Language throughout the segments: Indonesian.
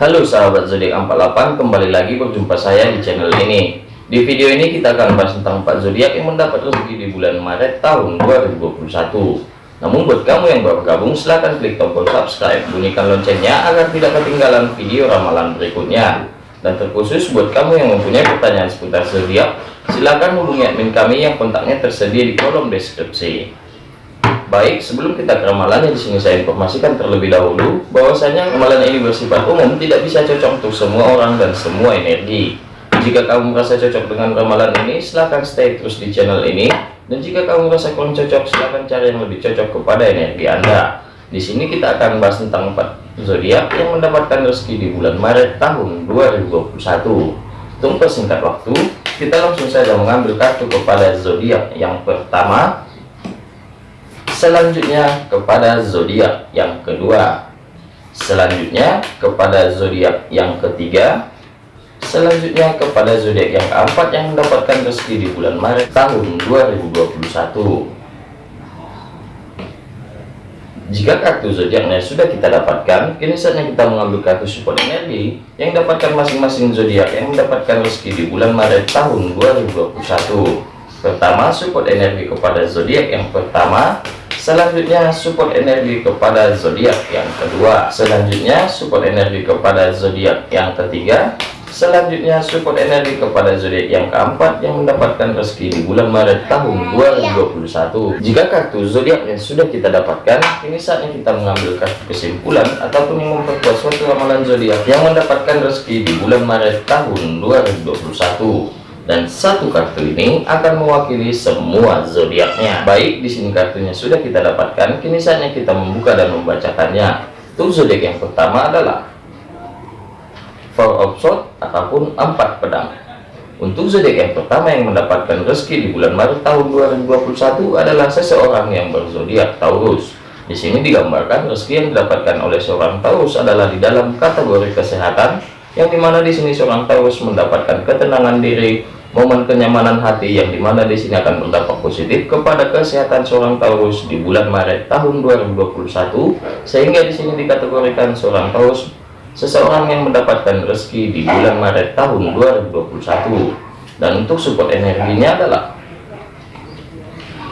Halo sahabat zodiak 48 kembali lagi berjumpa saya di channel ini. Di video ini kita akan bahas tentang 4 zodiak yang mendapat rezeki di bulan Maret tahun 2021 namun buat kamu yang baru gabung silahkan klik tombol subscribe bunyikan loncengnya agar tidak ketinggalan video ramalan berikutnya. Dan terkhusus buat kamu yang mempunyai pertanyaan seputar zodiak silahkan hubungi admin kami yang kontaknya tersedia di kolom deskripsi Baik, sebelum kita ke ramalannya di sini saya informasikan terlebih dahulu bahwasanya ramalan ini bersifat umum, tidak bisa cocok untuk semua orang dan semua energi. Jika kamu merasa cocok dengan ramalan ini, silahkan stay terus di channel ini. Dan jika kamu merasa kurang cocok, silahkan cari yang lebih cocok kepada energi Anda. Di sini kita akan bahas tentang empat zodiak yang mendapatkan rezeki di bulan Maret tahun 2021. Untuk persingkat waktu, kita langsung saja mengambil kartu kepada zodiak yang pertama selanjutnya kepada zodiak yang kedua. Selanjutnya kepada zodiak yang ketiga. Selanjutnya kepada zodiak yang keempat yang mendapatkan rezeki di bulan Maret tahun 2021 jika kartu zodiaknya sudah kita dapatkan kini saatnya kita mengambil kartu support energi yang dapatkan masing-masing zodiak yang mendapatkan rezeki di bulan Maret tahun 2021 pertama support energi kepada zodiak yang pertama selanjutnya support energi kepada zodiak yang kedua. Selanjutnya support energi kepada zodiak yang ketiga. Selanjutnya support energi kepada zodiak yang keempat yang mendapatkan rezeki di bulan Maret tahun 2021 jika kartu zodiak yang sudah kita dapatkan ini saatnya kita mengambil kartu kesimpulan ataupun yang memperkuat suatu ramalan zodiak yang mendapatkan rezeki di bulan Maret tahun 2021 dan satu kartu ini akan mewakili semua zodiaknya. Baik, di sini kartunya sudah kita dapatkan, kini saatnya kita membuka dan membacakannya. Untuk zodiak yang pertama adalah Four of Swords ataupun empat pedang. Untuk zodiak yang pertama yang mendapatkan rezeki di bulan Maret tahun 2021 adalah seseorang yang berzodiak Taurus. Di sini digambarkan rezeki yang didapatkan oleh seorang Taurus adalah di dalam kategori kesehatan, yang di mana di sini seorang Taurus mendapatkan ketenangan diri, momen kenyamanan hati yang di mana di sini akan berdampak positif kepada kesehatan seorang Taurus di bulan Maret tahun 2021 sehingga di sini dikategorikan seorang Taurus seseorang yang mendapatkan rezeki di bulan Maret tahun 2021 dan untuk support energinya adalah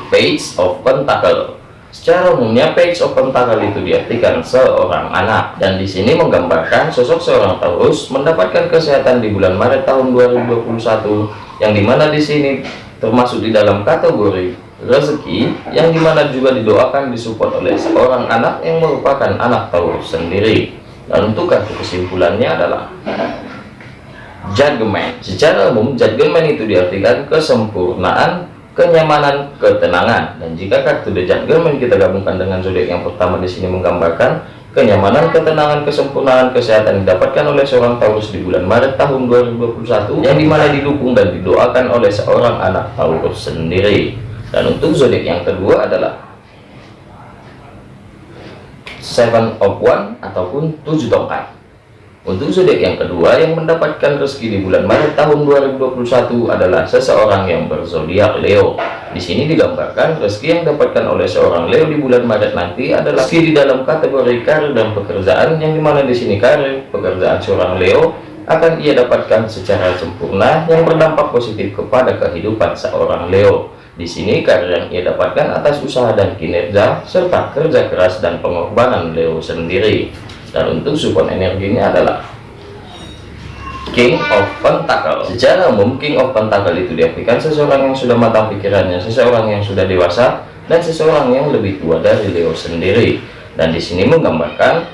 Page of Pentacle Secara umumnya page open tanggal itu diartikan seorang anak. Dan di sini menggambarkan sosok seorang Taurus mendapatkan kesehatan di bulan Maret tahun 2021 yang di mana di sini termasuk di dalam kategori rezeki yang di mana juga didoakan disupport oleh seorang anak yang merupakan anak Taurus sendiri. Dan untuk kartu kesimpulannya adalah judgment secara umum judgment itu diartikan kesempurnaan kenyamanan, ketenangan. Dan jika kartu The Judgment kita gabungkan dengan zodiak yang pertama di sini menggambarkan kenyamanan, ketenangan, kesempurnaan, kesehatan didapatkan oleh seorang Taurus di bulan Maret tahun 2021 yang di mana didukung dan didoakan oleh seorang anak Taurus sendiri. Dan untuk zodiak yang kedua adalah Seven of One ataupun tujuh tongkat. Untuk zodiak yang kedua yang mendapatkan rezeki di bulan Maret tahun 2021 adalah seseorang yang berzodiak Leo. Di sini digambarkan rezeki yang didapatkan oleh seorang Leo di bulan Maret nanti adalah rezeki di dalam kategori karir dan pekerjaan yang di mana di sini karir pekerjaan seorang Leo akan ia dapatkan secara sempurna yang berdampak positif kepada kehidupan seorang Leo. Di sini karir yang ia dapatkan atas usaha dan kinerja serta kerja keras dan pengorbanan Leo sendiri dan untuk support energinya adalah King of Pentacle. Secara umum King of Pentacle itu diartikan seseorang yang sudah matang pikirannya seseorang yang sudah dewasa dan seseorang yang lebih tua dari Leo sendiri. Dan di sini menggambarkan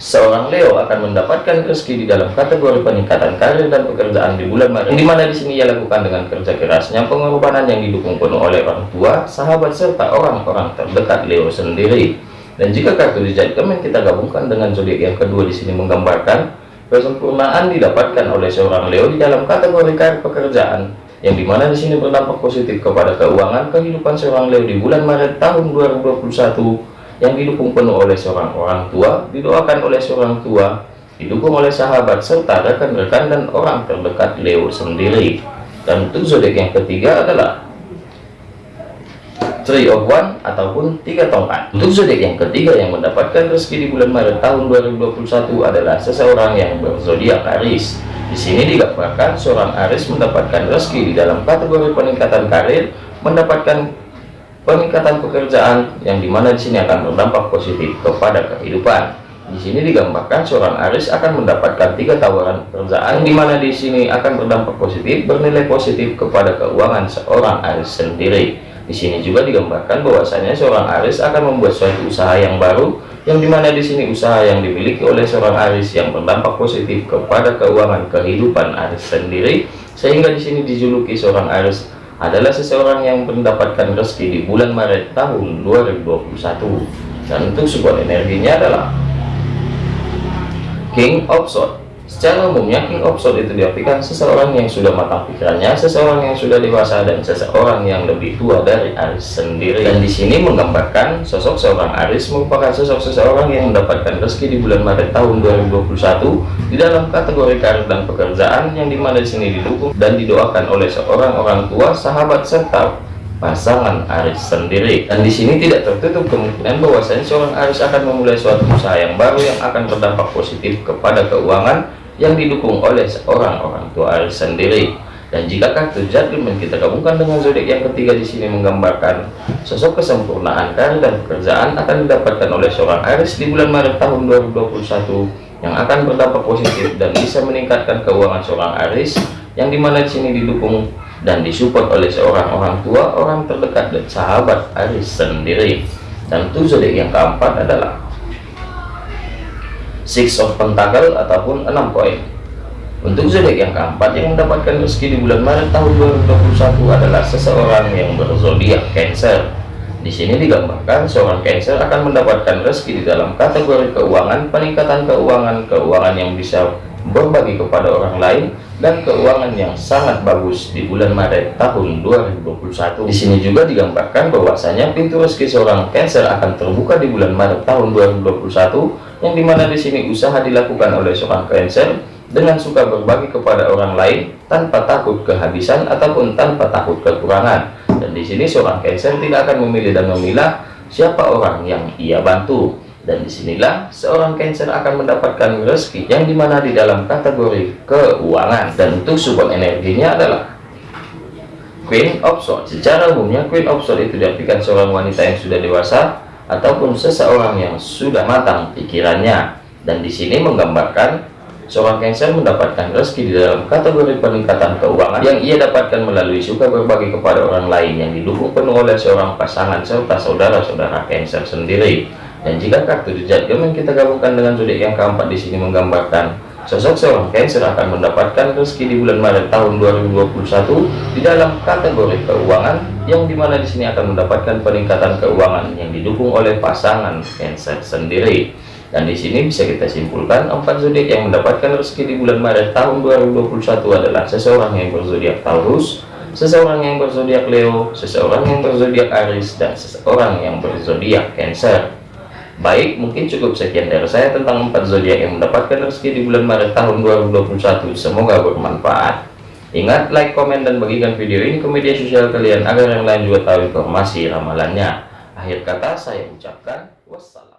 seorang Leo akan mendapatkan rezeki di dalam kategori peningkatan karir dan pekerjaan di bulan Maret. Di mana di sini ia lakukan dengan kerja kerasnya pengorbanan yang didukung penuh oleh orang tua sahabat serta orang-orang terdekat Leo sendiri dan jika kartu dijadikan kita gabungkan dengan zodiak yang kedua di sini menggambarkan kesempurnaan didapatkan oleh seorang Leo di dalam kategori karir pekerjaan yang di mana di sini berdampak positif kepada keuangan kehidupan seorang Leo di bulan Maret tahun 2021 yang didukung penuh oleh seorang orang tua didoakan oleh seorang tua didukung oleh sahabat serta rekan-rekan dan orang terdekat Leo sendiri. Dan untuk zodiak yang ketiga adalah Three of One ataupun tiga tongkat. Untuk zodiak yang ketiga yang mendapatkan rezeki di bulan Maret tahun 2021 adalah seseorang yang berzodiak Aries. Di sini digambarkan seorang Aries mendapatkan rezeki di dalam kategori peningkatan karir, mendapatkan peningkatan pekerjaan yang di mana di sini akan berdampak positif kepada kehidupan. Di sini digambarkan seorang Aris akan mendapatkan tiga tawaran pekerjaan di mana di sini akan berdampak positif bernilai positif kepada keuangan seorang Aris sendiri. Di sini juga digambarkan bahwasanya seorang Aris akan membuat suatu usaha yang baru yang di mana di sini usaha yang dimiliki oleh seorang Aris yang berdampak positif kepada keuangan kehidupan Aris sendiri sehingga di sini dijuluki seorang Aris adalah seseorang yang mendapatkan rezeki di bulan Maret tahun 2021 dan untuk support energinya adalah King of Swords Secara umumnya King of itu diartikan seseorang yang sudah matang pikirannya, seseorang yang sudah dewasa dan seseorang yang lebih tua dari Aris sendiri. Dan di sini menggambarkan sosok seorang Aris merupakan sosok seseorang yang mendapatkan rezeki di bulan Maret tahun 2021 di dalam kategori karir dan pekerjaan yang di mana di sini didukung dan didoakan oleh seorang orang tua, sahabat serta pasangan Aris sendiri. Dan di sini tidak tertutup kemungkinan bahwasanya seorang Aris akan memulai suatu usaha yang baru yang akan berdampak positif kepada keuangan yang didukung oleh seorang orang tua Aris sendiri. Dan jika kartu judgment kita gabungkan dengan zodiak yang ketiga di sini menggambarkan sosok kesempurnaan karir dan pekerjaan akan didapatkan oleh seorang Aris di bulan Maret tahun 2021 yang akan berdampak positif dan bisa meningkatkan keuangan seorang Aris yang di mana di sini didukung dan disupport oleh seorang orang tua, orang terdekat dan sahabat Aris sendiri. Dan zodiak yang keempat adalah Six of Pentacle ataupun enam koin. Untuk zodiak yang keempat yang mendapatkan rezeki di bulan Maret tahun 2021 adalah seseorang yang berzodiak Cancer. Di sini digambarkan seorang Cancer akan mendapatkan rezeki di dalam kategori keuangan, peningkatan keuangan, keuangan yang bisa berbagi kepada orang lain dan keuangan yang sangat bagus di bulan Maret tahun 2021. Di sini juga digambarkan bahwasanya pintu rezeki seorang Cancer akan terbuka di bulan Maret tahun 2021 yang di mana di sini usaha dilakukan oleh seorang Cancer dengan suka berbagi kepada orang lain tanpa takut kehabisan ataupun tanpa takut kekurangan. Dan di sini seorang Cancer tidak akan memilih dan memilah siapa orang yang ia bantu dan di sinilah seorang Cancer akan mendapatkan rezeki yang di mana di dalam kategori keuangan. Dan untuk support energinya adalah Queen of Swords. Secara umumnya Queen of Swords itu diartikan seorang wanita yang sudah dewasa ataupun seseorang yang sudah matang pikirannya. Dan di sini menggambarkan seorang Cancer mendapatkan rezeki di dalam kategori peningkatan keuangan yang ia dapatkan melalui suka berbagi kepada orang lain yang didukung penuh oleh seorang pasangan serta saudara-saudara Cancer sendiri dan jika kartu jejak yang kita gabungkan dengan zodiak yang keempat di sini menggambarkan sosok seorang Cancer akan mendapatkan rezeki di bulan Maret tahun 2021 di dalam kategori keuangan yang di mana di sini akan mendapatkan peningkatan keuangan yang didukung oleh pasangan Cancer sendiri. Dan di sini bisa kita simpulkan empat zodiak yang mendapatkan rezeki di bulan Maret tahun 2021 adalah seseorang yang berzodiak Taurus, seseorang yang berzodiak Leo, seseorang yang berzodiak Aries, dan seseorang yang berzodiak Cancer. Baik, mungkin cukup sekian dari saya tentang empat zodiak yang mendapatkan rezeki di bulan Maret tahun 2021. Semoga bermanfaat. Ingat, like, komen, dan bagikan video ini ke media sosial kalian agar yang lain juga tahu informasi ramalannya. Akhir kata saya ucapkan wassalam.